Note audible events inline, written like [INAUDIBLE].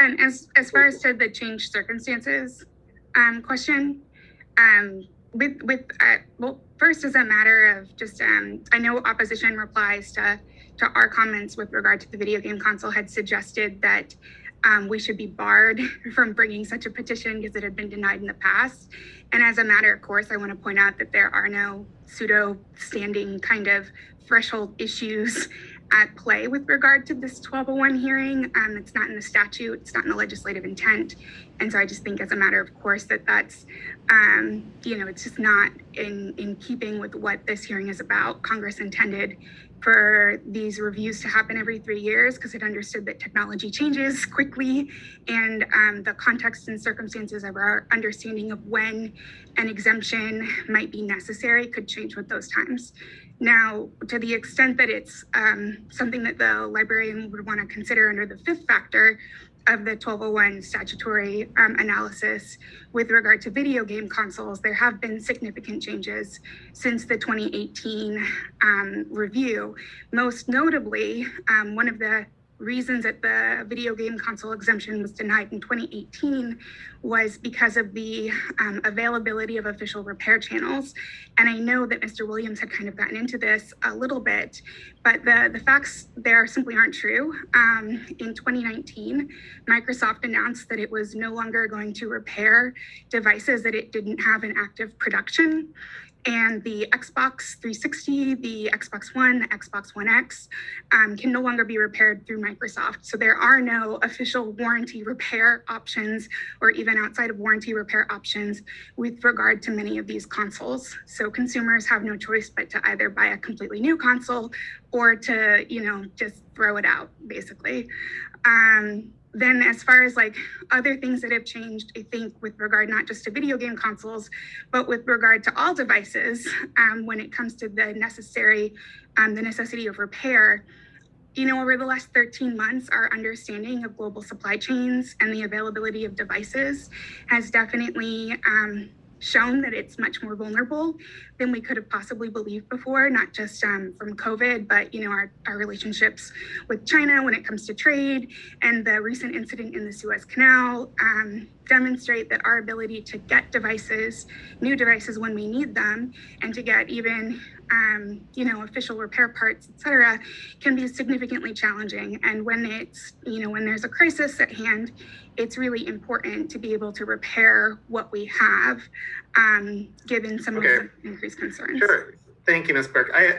And as, as far as to the changed circumstances, um, question, um, with, with, uh, well, first as a matter of just, um, I know opposition replies to, to our comments with regard to the video game console had suggested that, um, we should be barred [LAUGHS] from bringing such a petition because it had been denied in the past. And as a matter of course, I want to point out that there are no pseudo standing kind of threshold issues at play with regard to this 1201 hearing. Um, it's not in the statute, it's not in the legislative intent. And so I just think as a matter of course that that's, um, you know, it's just not in, in keeping with what this hearing is about. Congress intended for these reviews to happen every three years because it understood that technology changes [LAUGHS] quickly and um, the context and circumstances of our understanding of when an exemption might be necessary could change with those times. Now, to the extent that it's um, something that the librarian would want to consider under the fifth factor of the 1201 statutory um, analysis with regard to video game consoles, there have been significant changes since the 2018 um, review. Most notably, um, one of the reasons that the video game console exemption was denied in 2018 was because of the um, availability of official repair channels. And I know that Mr. Williams had kind of gotten into this a little bit, but the, the facts there simply aren't true. Um, in 2019, Microsoft announced that it was no longer going to repair devices that it didn't have in active production and the Xbox 360, the Xbox One, the Xbox One X um, can no longer be repaired through Microsoft. So there are no official warranty repair options or even outside of warranty repair options with regard to many of these consoles. So consumers have no choice but to either buy a completely new console or to, you know, just throw it out basically. Um, then as far as like other things that have changed, I think with regard not just to video game consoles, but with regard to all devices, um, when it comes to the necessary, um, the necessity of repair, you know, over the last 13 months, our understanding of global supply chains and the availability of devices has definitely um, shown that it's much more vulnerable than we could have possibly believed before, not just um, from COVID, but you know our, our relationships with China when it comes to trade and the recent incident in the Suez Canal um, demonstrate that our ability to get devices, new devices when we need them, and to get even um, you know, official repair parts, et cetera, can be significantly challenging. And when it's, you know, when there's a crisis at hand, it's really important to be able to repair what we have, um, given some Okay. of the increased concerns. Sure. Thank you, Ms. Burke. I, I